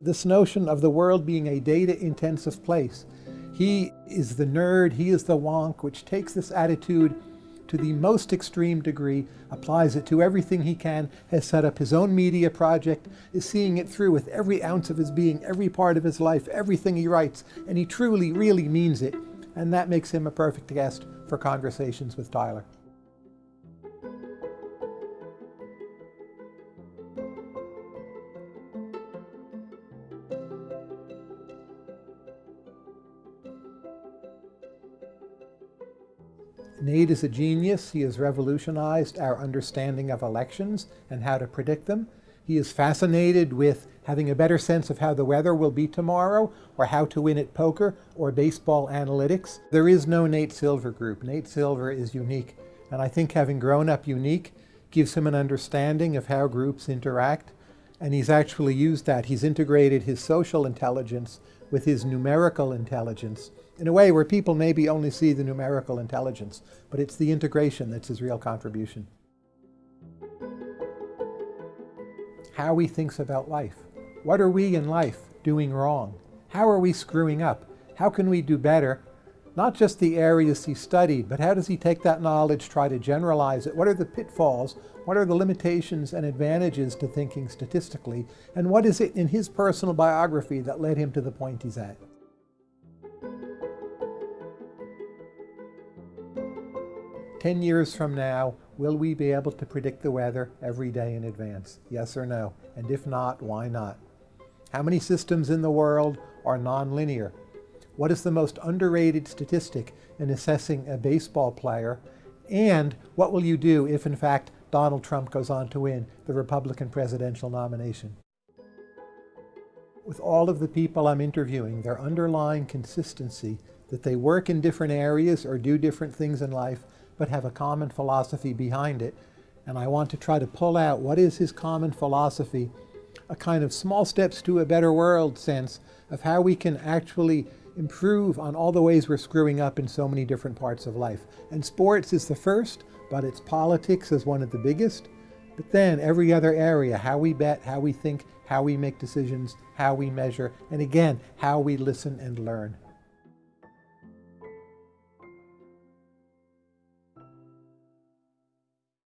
This notion of the world being a data-intensive place. He is the nerd, he is the wonk, which takes this attitude to the most extreme degree, applies it to everything he can, has set up his own media project, is seeing it through with every ounce of his being, every part of his life, everything he writes, and he truly, really means it. And that makes him a perfect guest for conversations with Tyler. Nate is a genius. He has revolutionized our understanding of elections and how to predict them. He is fascinated with having a better sense of how the weather will be tomorrow, or how to win at poker, or baseball analytics. There is no Nate Silver group. Nate Silver is unique. And I think having grown up unique gives him an understanding of how groups interact. And he's actually used that. He's integrated his social intelligence with his numerical intelligence in a way where people maybe only see the numerical intelligence, but it's the integration that's his real contribution. How he thinks about life. What are we in life doing wrong? How are we screwing up? How can we do better? Not just the areas he studied, but how does he take that knowledge, try to generalize it? What are the pitfalls? What are the limitations and advantages to thinking statistically? And what is it in his personal biography that led him to the point he's at? 10 years from now, will we be able to predict the weather every day in advance? Yes or no? And if not, why not? How many systems in the world are nonlinear? What is the most underrated statistic in assessing a baseball player? And what will you do if, in fact, Donald Trump goes on to win the Republican presidential nomination? With all of the people I'm interviewing, their underlying consistency that they work in different areas or do different things in life, but have a common philosophy behind it. And I want to try to pull out what is his common philosophy, a kind of small steps to a better world sense of how we can actually improve on all the ways we're screwing up in so many different parts of life. And sports is the first, but it's politics is one of the biggest. But then every other area, how we bet, how we think, how we make decisions, how we measure, and again, how we listen and learn.